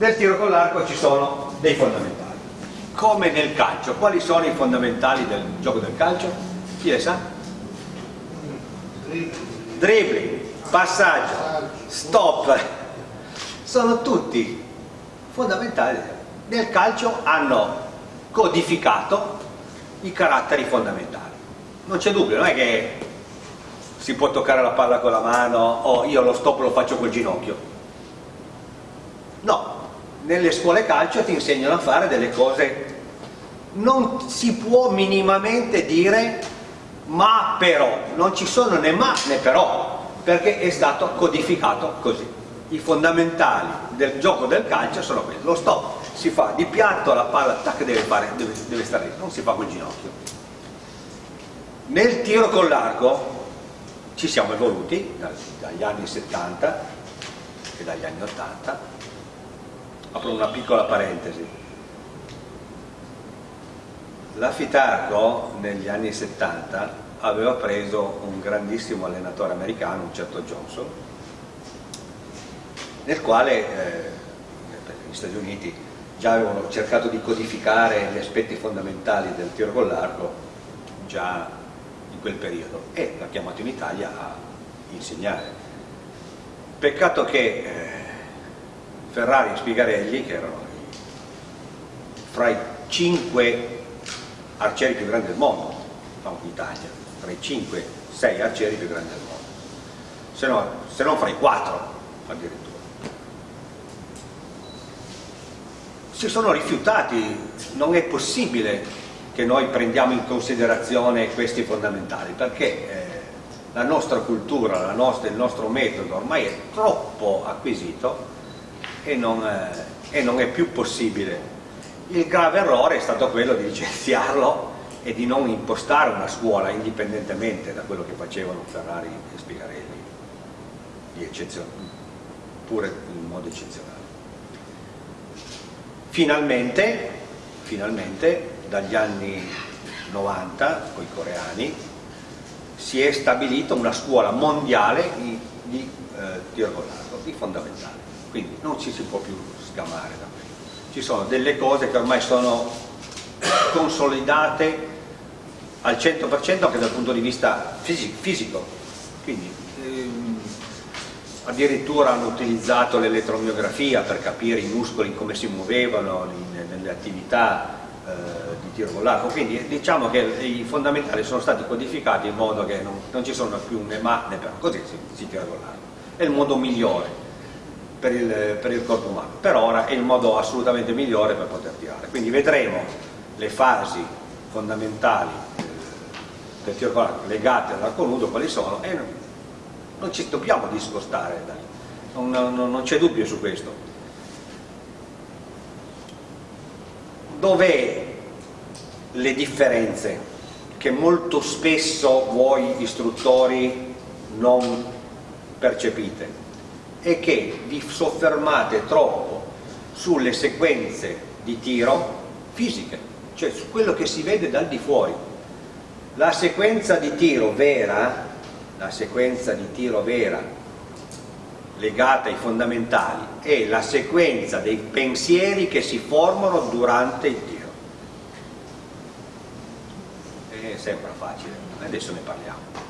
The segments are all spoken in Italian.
nel tiro con l'arco ci sono dei fondamentali. Come nel calcio quali sono i fondamentali del gioco del calcio? chi le sa? dribbling passaggio stop. Sono tutti fondamentali. Nel calcio hanno codificato i caratteri fondamentali. Non c'è dubbio, non è che si può toccare la palla con la mano o io lo stop lo faccio col ginocchio. no, nelle scuole calcio ti insegnano a fare delle cose. Non si può minimamente dire ma però, non ci sono né ma né però perché è stato codificato così. I fondamentali del gioco del calcio sono quelli. Lo stop si fa di piatto, la palla tac, deve, fare, deve, deve stare lì, non si fa col ginocchio. Nel tiro con l'arco ci siamo evoluti dagli anni 70 e dagli anni 80 apro una piccola parentesi la Fitarco negli anni 70 aveva preso un grandissimo allenatore americano, un certo Johnson nel quale eh, negli Stati Uniti già avevano cercato di codificare gli aspetti fondamentali del tiro con l'arco già in quel periodo e l'ha chiamato in Italia a insegnare. Peccato che eh, Ferrari e Spigarelli, che erano fra i cinque arcieri più grandi del mondo, diciamo in Italia, fra i cinque, sei arcieri più grandi del mondo, se, no, se non fra i quattro addirittura. Si sono rifiutati, non è possibile che noi prendiamo in considerazione questi fondamentali, perché eh, la nostra cultura, la nostra, il nostro metodo ormai è troppo acquisito e non, eh, e non è più possibile. Il grave errore è stato quello di licenziarlo e di non impostare una scuola indipendentemente da quello che facevano Ferrari e Spigarelli, pure in modo eccezionale. Finalmente, finalmente dagli anni 90 con i coreani si è stabilita una scuola mondiale di, di eh, tiro con l'arco, di fondamentale quindi non ci si può più sgamare da questo ci sono delle cose che ormai sono consolidate al 100% anche dal punto di vista fisico. Quindi ehm, addirittura hanno utilizzato l'elettromiografia per capire i muscoli come si muovevano in, nelle attività eh, di tiro con l'arco, quindi diciamo che i fondamentali sono stati codificati in modo che non, non ci sono più né ma né però, così si, si tira con l'arco. È il modo migliore per il, per il corpo umano, per ora è il modo assolutamente migliore per poter tirare, quindi vedremo le fasi fondamentali eh, del tiro con l'arco legate all'arco nudo quali sono e non, ci dobbiamo discostare, dai. non, non, non c'è dubbio su questo. Dov'è le differenze che molto spesso voi istruttori non percepite e che vi soffermate troppo sulle sequenze di tiro fisiche, cioè su quello che si vede dal di fuori. La sequenza di tiro vera, la sequenza di tiro vera legata ai fondamentali è la sequenza dei pensieri che si formano durante il tiro. E sembra facile, adesso ne parliamo.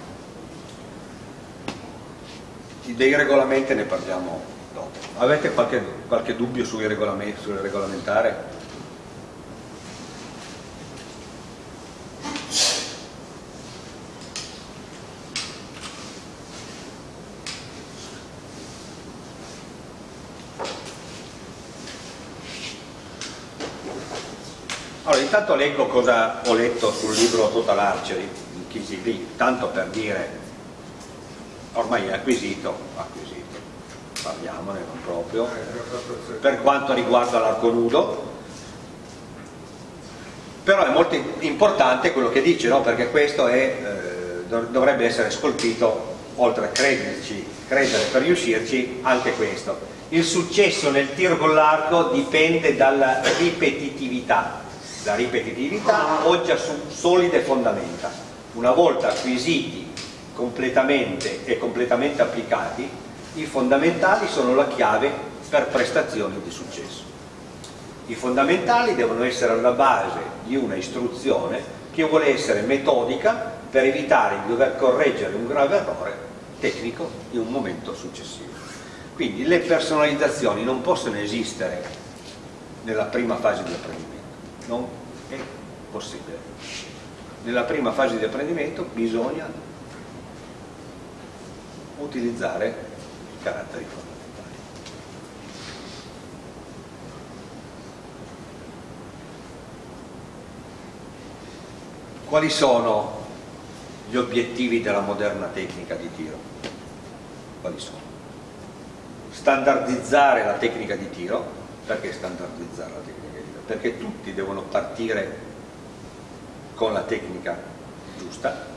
Dei regolamenti ne parliamo dopo. Avete qualche, qualche dubbio sul regolamentare? Allora, intanto leggo cosa ho letto sul libro Total Archery di KCP, tanto per dire, ormai è acquisito, acquisito, parliamone non proprio, per quanto riguarda l'arco nudo, però è molto importante quello che dice, no? perché questo è, eh, dovrebbe essere scolpito, oltre a crederci, credere per riuscirci, anche questo. Il successo nel tiro con l'arco dipende dalla ripetitività la ripetitività poggia su solide fondamenta. Una volta acquisiti completamente e completamente applicati, i fondamentali sono la chiave per prestazioni di successo. I fondamentali devono essere alla base di una istruzione che vuole essere metodica per evitare di dover correggere un grave errore tecnico in un momento successivo. Quindi le personalizzazioni non possono esistere nella prima fase di apprendimento, non è possibile. Nella prima fase di apprendimento bisogna utilizzare i caratteri fondamentali. Quali sono gli obiettivi della moderna tecnica di tiro? Quali sono? Standardizzare la tecnica di tiro, perché standardizzare la tecnica di tiro? Perché tutti devono partire con la tecnica giusta,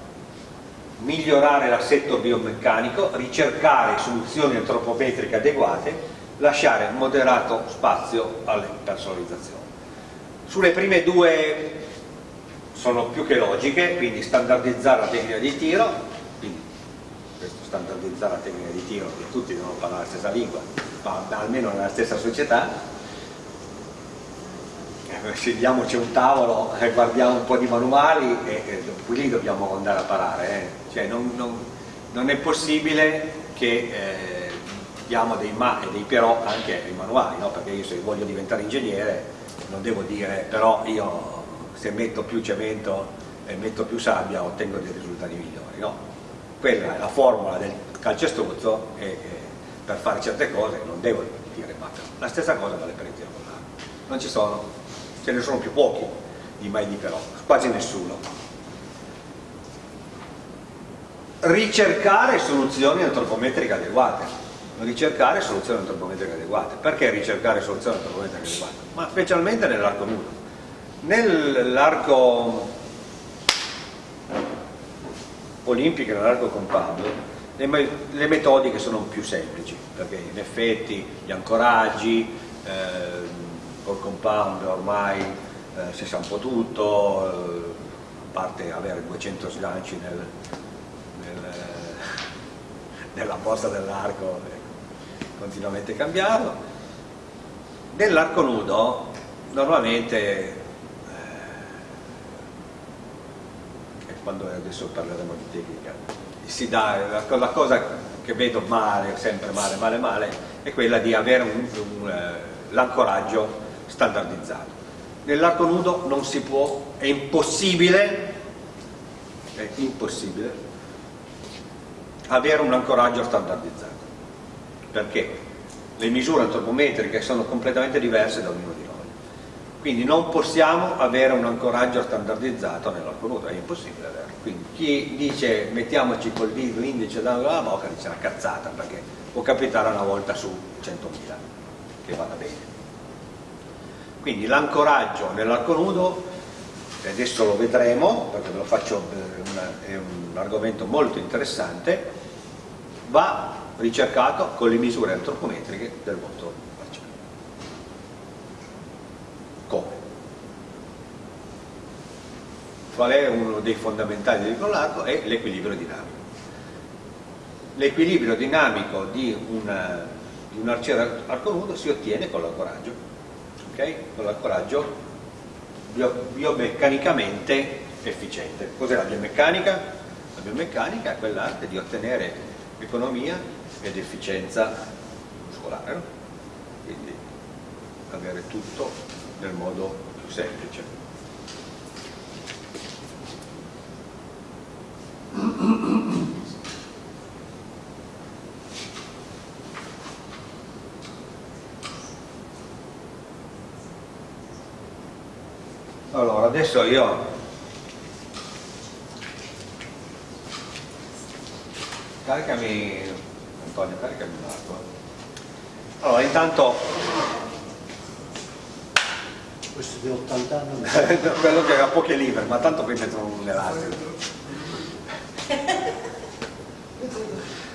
migliorare l'assetto biomeccanico, ricercare soluzioni antropometriche adeguate, lasciare moderato spazio alle personalizzazioni. Sulle prime due sono più che logiche, quindi standardizzare la tecnica di tiro, quindi questo standardizzare la tecnica di tiro, tutti devono parlare la stessa lingua, ma almeno nella stessa società, eh, sediamoci un tavolo e guardiamo un po' di manuali e, e qui lì dobbiamo andare a parare, eh. cioè non, non, non, è possibile che eh, diamo dei ma e dei però anche ai manuali, no? perché io se voglio diventare ingegnere non devo dire però io se metto più cemento e metto più sabbia ottengo dei risultati migliori, no? Quella è la formula del calcestruzzo e, e per fare certe cose non devo dire ma la stessa cosa vale per il tiro con l'arco. Non ci sono, ce ne sono più pochi di mai di però, quasi nessuno. Ricercare soluzioni antropometriche adeguate ricercare soluzioni antropometriche adeguate. Perché ricercare soluzioni antropometriche adeguate? Ma specialmente nell'arco nudo. Nell'arco olimpico nell'arco compound le, le, metodiche sono più semplici perché in effetti gli ancoraggi eh, col compound ormai eh, si sa un po' tutto eh, a parte avere 200 sganci nel, nel, nella borsa dell'arco continuamente cambiato nell'arco nudo normalmente quando adesso parleremo di tecnica, si la, la cosa che vedo male, sempre male, male, male, è quella di avere uh, l'ancoraggio standardizzato. Nell'arco nudo non si può, è impossibile, è impossibile avere un ancoraggio standardizzato. Perché? Le misure antropometriche sono completamente diverse da ognuno di noi. Quindi non possiamo avere un ancoraggio standardizzato nell'arco nudo, è impossibile averlo. Quindi chi dice mettiamoci col dito l'indice dalla bocca dice una cazzata perché può capitare una volta su 100.000 che vada bene. Quindi l'ancoraggio nell'arco nudo, adesso lo vedremo perché ve lo faccio, è un argomento molto interessante, va ricercato con le misure antropometriche del volto qual è uno dei fondamentali del largo? È l'equilibrio dinamico. L'equilibrio dinamico di, una, di un arciere arco nudo si ottiene con l'ancoraggio, okay? con l'ancoraggio bio, biomeccanicamente efficiente. Cos'è la biomeccanica? La biomeccanica è quell'arte di ottenere economia ed efficienza muscolare, no? quindi avere tutto nel modo più semplice. Allora, adesso io caricami Antonio, caricami l'acqua. Allora, intanto questo di 80 anni quello che ha poche livre, ma tanto poi mettono un elastico.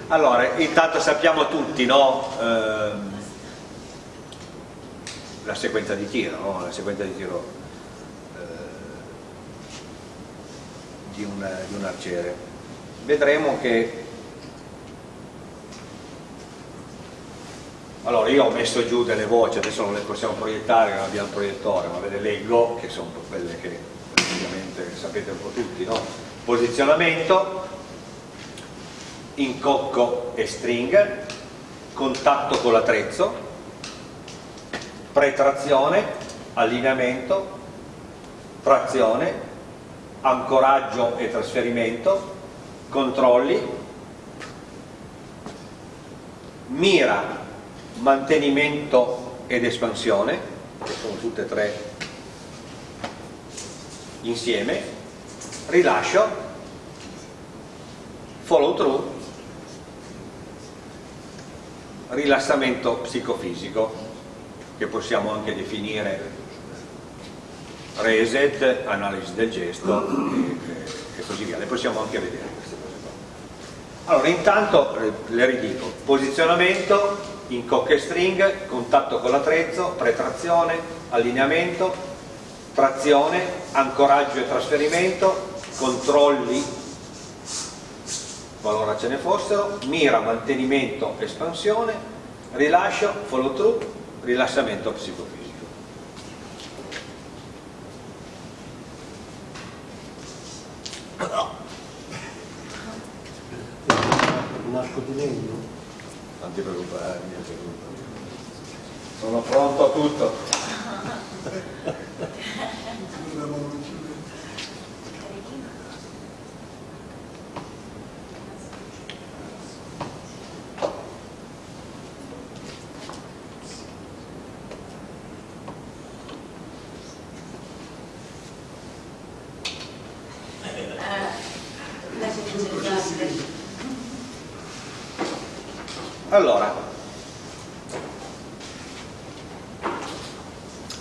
Allora, intanto sappiamo tutti, no? eh, la sequenza di tiro, no? la sequenza di tiro di, un, di un arciere. Vedremo che allora io ho messo giù delle voci adesso non le possiamo proiettare non abbiamo il proiettore ma ve le leggo che sono quelle che praticamente sapete un po' tutti no? posizionamento incocco e string contatto con l'attrezzo pretrazione allineamento trazione ancoraggio e trasferimento controlli mira mantenimento ed espansione, che sono tutte e tre insieme, rilascio, follow through, rilassamento psicofisico, che possiamo anche definire reset, analisi del gesto e, e così via, le possiamo anche vedere queste cose qua. Allora intanto le ridico, posizionamento, in cock e string, contatto con l'attrezzo, pretrazione, allineamento, trazione, ancoraggio e trasferimento, controlli, qualora ce ne fossero, mira, mantenimento, espansione, rilascio, follow through, rilassamento psicofisico. Un arco di legno? Non ti preoccupare, sono pronto a tutto. Allora,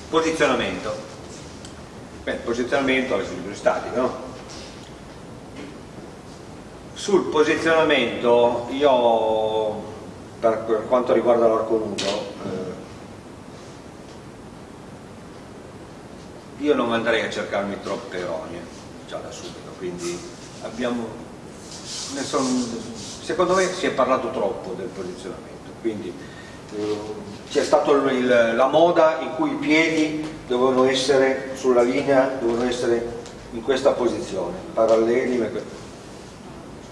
posizionamento. Beh, posizionamento all'equilibrio statico, no? Sul posizionamento io, per quanto riguarda l'arco nudo, eh, io non andrei a cercarmi troppe eronie, già da subito, quindi abbiamo, ne sono secondo me si è parlato troppo del posizionamento, quindi eh, c'è stata la moda in cui i piedi dovevano essere sulla linea, dovevano essere in questa posizione, paralleli,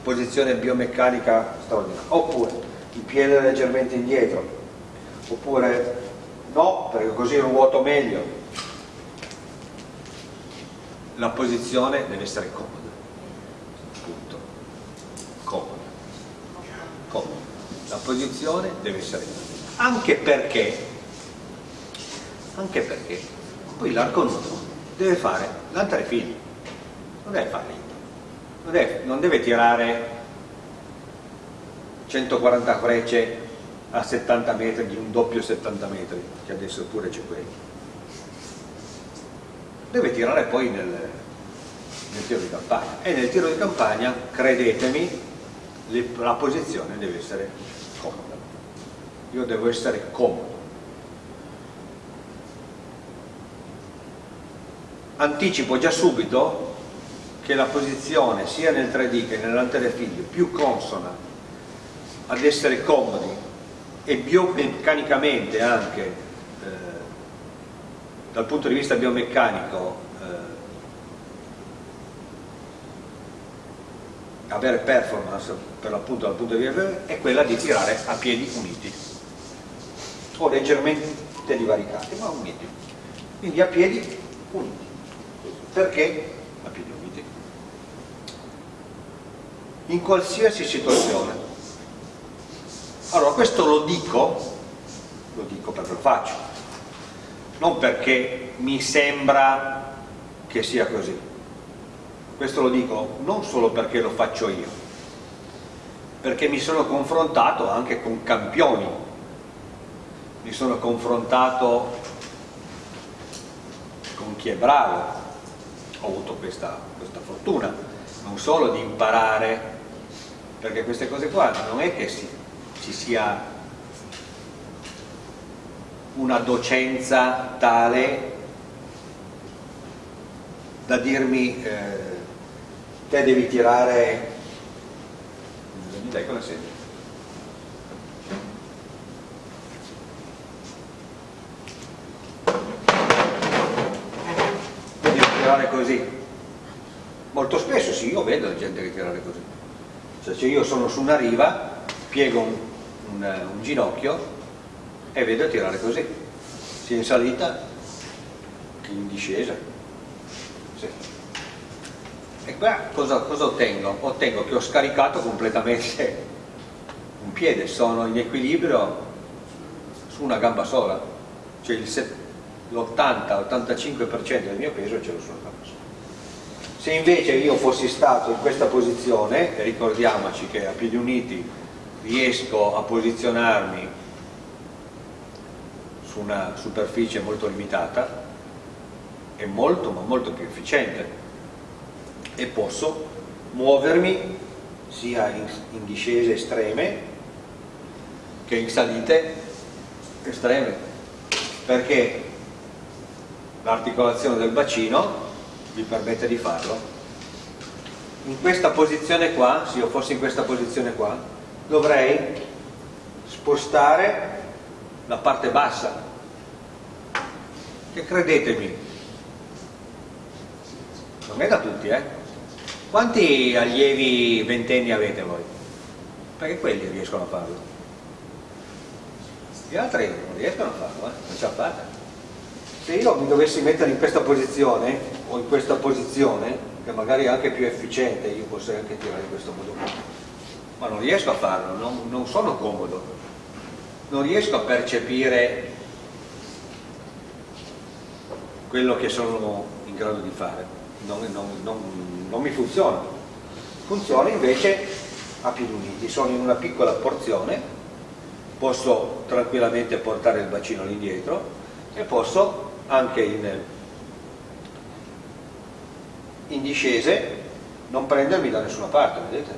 posizione biomeccanica straordinaria, oppure il piede leggermente indietro, oppure no, perché così ruoto meglio. La posizione deve essere comoda la posizione deve essere anche perché anche perché poi l'arco nudo deve fare l'altre fili non deve fare non deve, non deve tirare 140 frecce a 70 metri di un doppio 70 metri che adesso pure c'è quello. Deve tirare poi nel, nel tiro di campagna. E nel tiro di campagna credetemi la posizione deve essere comoda. Io devo essere comodo. Anticipo già subito che la posizione sia nel 3D che nell'anterefiglio più consona ad essere comodi e biomeccanicamente anche eh, dal punto di vista biomeccanico avere performance per l'appunto dal punto di vista è quella di tirare a piedi uniti. O leggermente divaricati ma uniti. Quindi a piedi uniti. Perché a piedi uniti? In qualsiasi situazione. Allora questo lo dico lo dico perché lo faccio. Non perché mi sembra che sia così questo lo dico non solo perché lo faccio io, perché mi sono confrontato anche con campioni, mi sono confrontato con chi è bravo, ho avuto questa, questa fortuna, non solo di imparare, perché queste cose qua non è che si, ci sia una docenza tale da dirmi eh, te devi tirare. Mi dai con la sedia. Devi tirare così. Molto spesso sì, io vedo la gente che tirare così cioè io sono su una riva piego un, un, eh, un ginocchio e vedo tirare così. Sia in salita che in discesa. Sì e qua cosa, cosa ottengo? ottengo che ho scaricato completamente un piede, sono in equilibrio su una gamba sola. Cioè l'80-85% del mio peso ce l'ho sulla gamba sola. Se invece io fossi stato in questa posizione, ricordiamoci che a piedi uniti riesco a posizionarmi su una superficie molto limitata, è molto ma molto più efficiente e posso muovermi sia in, in discese estreme che in salite estreme. Perché l'articolazione del bacino mi permette di farlo. In questa posizione qua se io fossi in questa posizione qua dovrei spostare la parte bassa. Che credetemi non è da tutti eh quanti allievi ventenni avete voi? perché quelli riescono a farlo gli altri non riescono a farlo eh? non ce la fate se io mi dovessi mettere in questa posizione o in questa posizione che magari è anche più efficiente io posso anche tirare in questo modo qua ma non riesco a farlo, non, non sono comodo non riesco a percepire quello che sono in grado di fare non, non, non mi funziona funziona invece a piedi uniti sono in una piccola porzione posso tranquillamente portare il bacino all'indietro e posso anche in, in discese non prendermi da nessuna parte, vedete?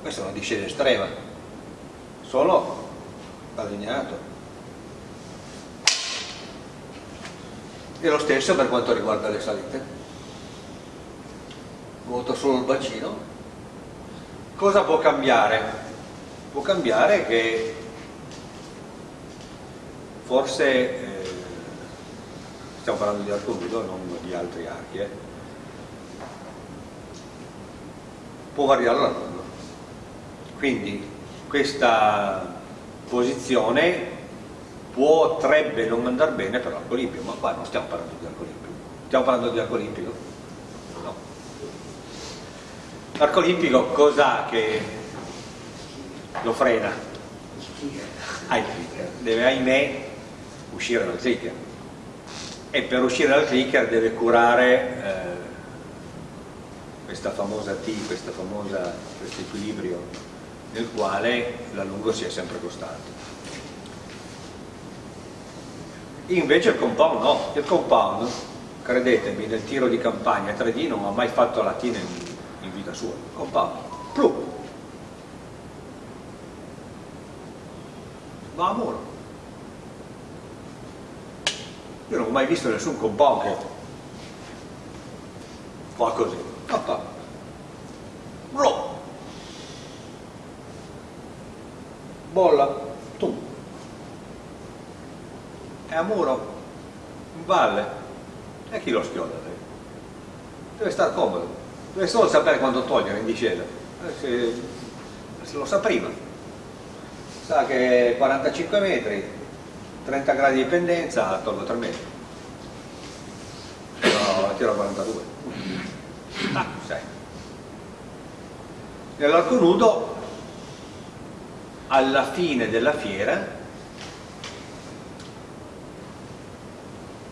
Questa è una discesa estrema, sono allineato. E lo stesso per quanto riguarda le salite. Vuoto solo il bacino. Cosa può cambiare? Può cambiare che forse stiamo parlando di arco nudo non di altri archi eh. può variare la ronda quindi questa posizione potrebbe non andare bene per l'arco olimpico ma qua non stiamo parlando di arco olimpico stiamo parlando di arco olimpico? L'arco olimpico cos'ha che lo frena? ah, deve ahimè uscire dal clicker e per uscire dal clicker deve curare eh, questa famosa T, questo equilibrio nel quale l'allungo sia sempre costante. Invece il compound no, il compound, credetemi, nel tiro di campagna 3D non ha mai fatto la T in, vita sua, compound, plu, va a muro io non ho mai visto nessun compound che fa così. Oppa. Blo. bolla. Tu. È a muro in valle. E chi lo schioda deve stare comodo deve solo sapere quando togliere in discesa? Eh, se, lo sa prima. Sa che 45 metri 30 gradi di pendenza tolgo 3 metri. No, tiro a 42 ah, 6 nell'arco nudo alla fine della fiera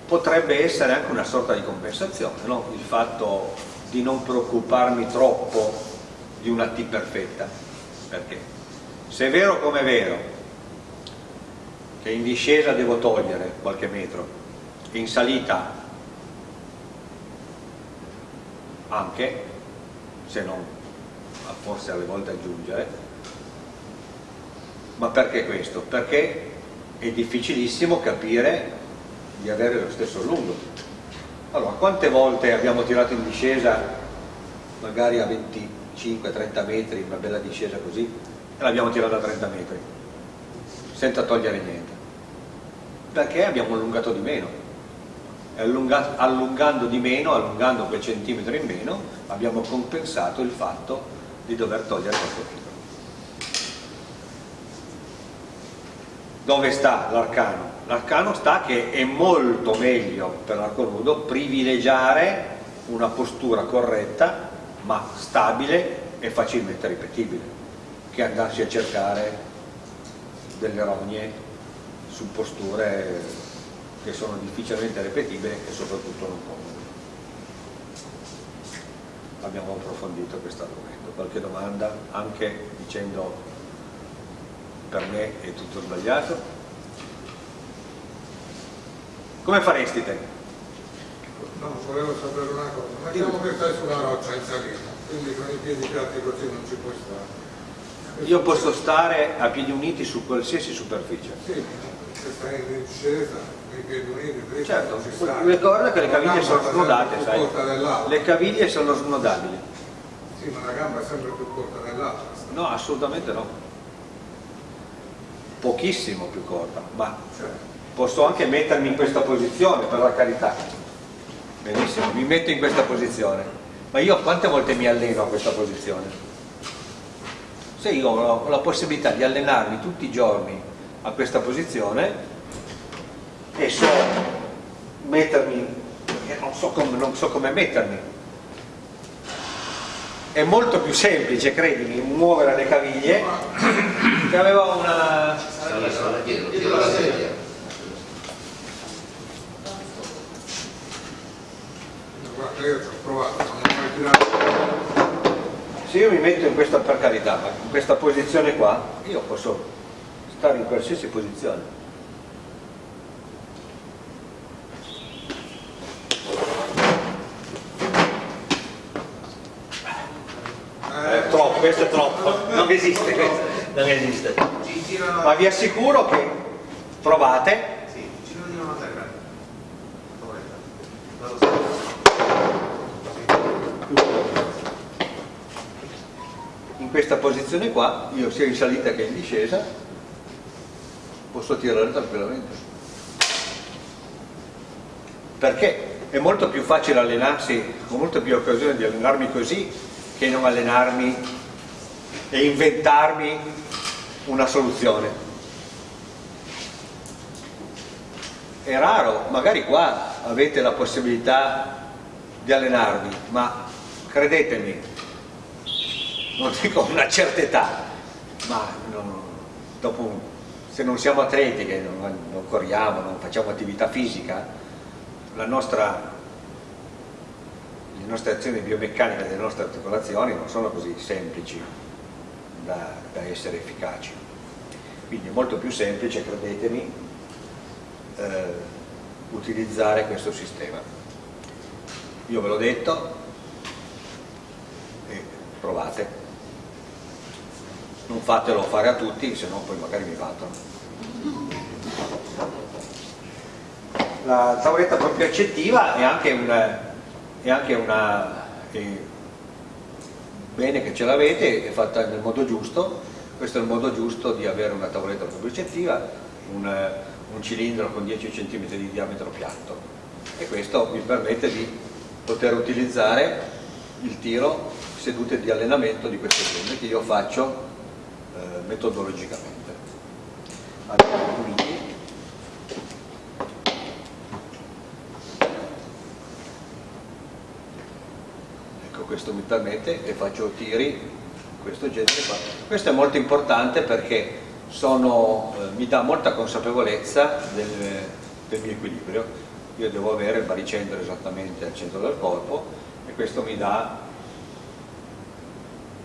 potrebbe essere anche una sorta di compensazione no? il fatto di non preoccuparmi troppo di una T perfetta perché se è vero come è vero che in discesa devo togliere qualche metro in salita anche se non forse alle volte aggiungere ma perché questo? perché è difficilissimo capire di avere lo stesso lungo allora quante volte abbiamo tirato in discesa magari a 25-30 metri una bella discesa così e l'abbiamo tirata a 30 metri senza togliere niente perché abbiamo allungato di meno e allungando di meno, allungando quel centimetro in meno, abbiamo compensato il fatto di dover togliere qualche chilo. Dove sta l'arcano? L'arcano sta che è molto meglio per l'arco nudo privilegiare una postura corretta ma stabile e facilmente ripetibile che andarsi a cercare delle rogne su posture che sono difficilmente ripetibili e soprattutto non comode. Abbiamo approfondito questo argomento. Qualche domanda? Anche dicendo per me è tutto sbagliato? Come faresti te? No, volevo sapere una cosa. Mettiamo che stai sulla roccia in salita, quindi con i piedi piatti così non ci puoi stare. Io posso stare a piedi uniti su qualsiasi superficie. Sì, se stai in discesa, i piedi uniti, Certo, ricorda che le caviglie sono snodate, sai? Le caviglie sono snodabili. Sì, ma la gamba è sempre più corta dell'altra. No, assolutamente no. Pochissimo più corta, ma Cioè, posso anche mettermi in questa posizione, per la carità. Benissimo, mi metto in questa posizione. Ma io quante volte mi alleno a questa posizione? Se io ho la possibilità di allenarmi tutti i giorni a questa posizione e so mettermi, non so come, non so come mettermi, è molto più semplice, credimi, muovere le caviglie che aveva una... dietro la sedia. Io ci ho provato, non ho mai tirato. Se io mi metto in questa, per carità, in questa posizione qua, io posso stare in qualsiasi posizione. Eh, È troppo, questo è troppo, non esiste questo, non esiste. Ma vi assicuro che provate, Sì, ci girano una terra. Vado sempre. in questa posizione qua, io sia in salita che in discesa, posso tirare tranquillamente. Perché è molto più facile allenarsi, ho molto più occasione di allenarmi così che non allenarmi e inventarmi una soluzione. È raro, magari qua avete la possibilità di allenarvi, ma credetemi, non dico una certa età, ma non- dopo, se non siamo atleti, che non, non corriamo, non facciamo attività fisica, nostra, le nostre azioni biomeccaniche delle nostre articolazioni non sono così semplici da, da essere efficaci. Quindi è molto più semplice, credetemi, eh, utilizzare questo sistema. Io ve l'ho detto provate. Non fatelo fare a tutti, se no poi magari mi battono. La tavoletta proprio accettiva è anche una, è anche una è bene che ce l'avete, è fatta nel modo giusto, questo è il modo giusto di avere una tavoletta proprio accettiva, un, un cilindro con 10 cm di diametro piatto e questo vi permette di poter utilizzare il tiro sedute di allenamento di questo genere che io faccio eh, metodologicamente. Andiamo uniti. Ecco, questo mi permette e faccio tiri questo genere qua. Questo è molto importante perché sono, eh, mi dà molta consapevolezza del, del mio equilibrio. Io devo avere il baricentro esattamente al centro del corpo e questo mi dà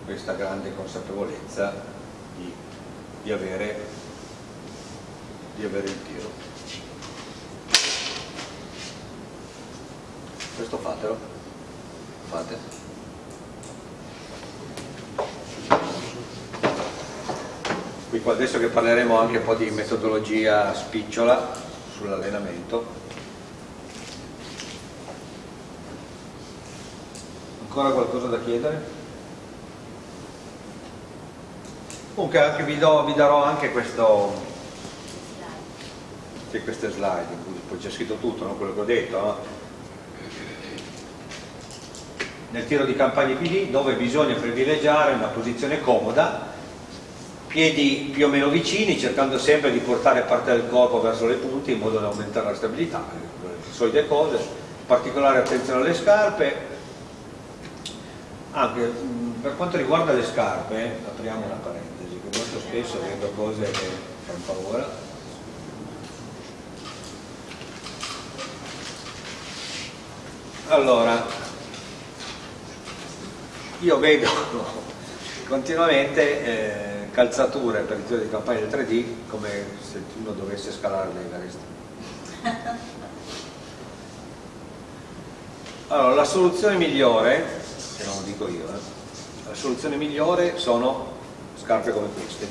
questa grande consapevolezza di, di avere, di avere il tiro. Questo fatelo, fate. Qui qua adesso che parleremo anche un po' di metodologia spicciola sull'allenamento. Ancora qualcosa da chiedere? Comunque vi, do- vi darò anche questo, anche queste slide in poi c'è scritto tutto, no? quello che ho detto, no? nel tiro di campagna PD dove bisogna privilegiare una posizione comoda, piedi più o meno vicini, cercando sempre di portare parte del corpo verso le punte in modo da aumentare la stabilità, le solite cose, particolare attenzione alle scarpe, anche mh, per quanto riguarda le scarpe, apriamo una parentesi, che molto spesso vedo cose che fanno paura. Allora, io vedo continuamente eh, calzature per il giro di campagna del 3D come se uno dovesse scalare l'Everest. Allora, la soluzione migliore, e non lo dico io, eh, la soluzione migliore sono scarpe come queste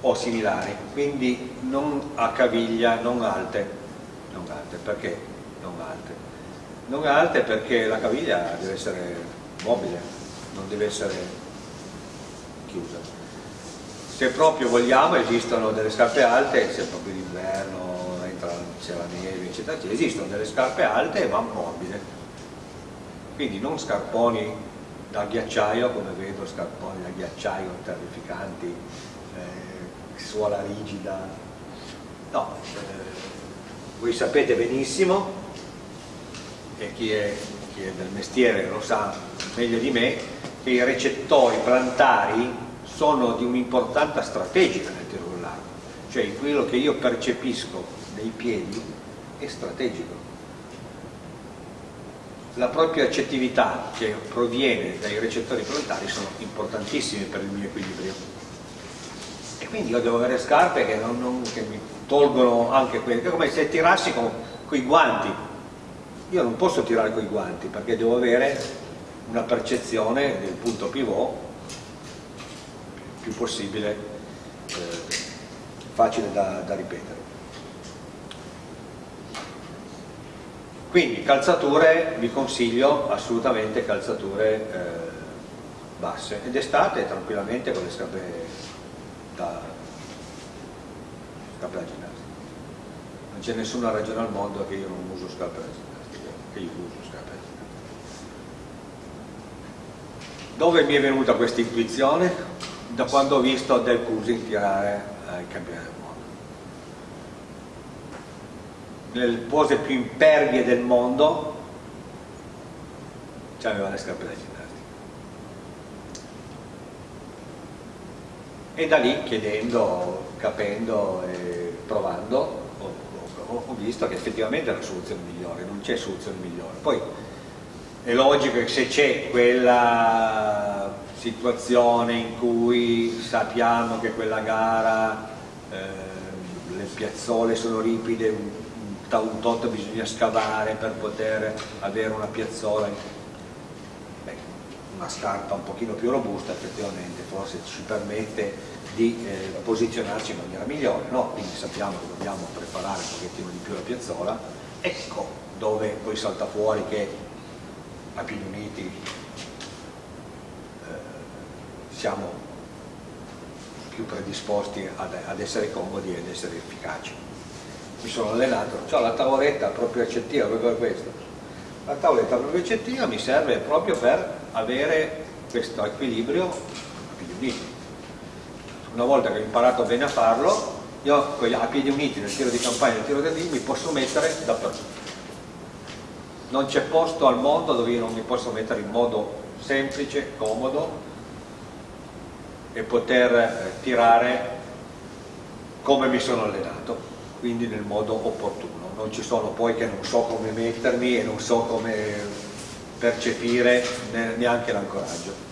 o similari, quindi non a caviglia, non alte, non alte, perché non alte? Non alte perché la caviglia deve essere mobile, non deve essere chiusa. Se proprio vogliamo esistono delle scarpe alte, se proprio d'inverno entra c'è la neve, eccetera, esistono delle scarpe alte e vanno morbide. Quindi non scarponi da ghiacciaio, come vedo scarponi da ghiacciaio terrificanti, eh, suola rigida. No, eh, voi sapete benissimo e chi è, chi è del mestiere lo sa meglio di me, che i recettori plantari sono di un'importanza strategica nel tiro con l'arco, cioè quello che io percepisco nei piedi è strategico. La propria accettività che proviene dai recettori plantari sono importantissimi per il mio equilibrio. E quindi io devo avere scarpe che, non, non, che mi tolgono anche quelli, è come se tirassi con, con i guanti, io non posso tirare con i guanti perché devo avere una percezione del punto pivot più possibile eh, facile da, da, ripetere quindi calzature vi consiglio assolutamente calzature eh, basse. Ed estate tranquillamente con le scarpe da, scarpe da ginnastica. Non c'è nessuna ragione al mondo che io non uso scarpe da ginnastica che io uso scarpe Dove mi è venuta questa intuizione? Da quando ho visto Del Cusin tirare ai eh, campioni del mondo. Nelle pose più impervie del mondo aveva le scarpe da ginnastica. E da lì chiedendo, capendo e provando ho visto che effettivamente è la soluzione migliore, non c'è soluzione migliore. Poi è logico che se c'è quella situazione in cui sappiamo che quella gara eh, le piazzole sono ripide, un, un tot bisogna scavare per poter avere una piazzola, una scarpa un pochino più robusta effettivamente forse ci permette di eh, posizionarci in maniera migliore, no? quindi sappiamo che dobbiamo preparare un pochettino di più la piazzola, ecco dove poi salta fuori che a piedi uniti eh, siamo più predisposti ad, ad, essere comodi ed essere efficaci. Mi sono allenato, ho la tavoletta proprio accettiva, proprio per questo. La tavoletta proprio accettiva mi serve proprio per avere questo equilibrio piedi uniti una volta che ho imparato bene a farlo, io a piedi uniti nel tiro di campagna e nel tiro del ring mi posso mettere dappertutto. Non c'è posto al mondo dove io non mi posso mettere in modo semplice, comodo e poter eh, tirare come mi sono allenato, quindi nel modo opportuno. Non ci sono poi che non so come mettermi e non so come percepire neanche l'ancoraggio.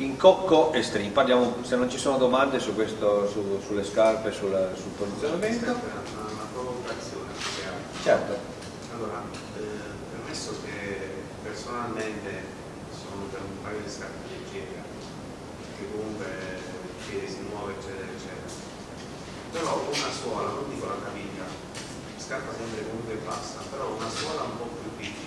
in cocco e string, parliamo, se non ci sono domande su questo, su, sulle scarpe, sulla, sul posizionamento. Una, provocazione. Certo. Allora, eh, permesso che personalmente sono per un paio di scarpe leggere, che comunque il piede si muove, eccetera, eccetera. Però una suola, non dico la caviglia, scarpa sempre comunque bassa, però una suola un po' più piccola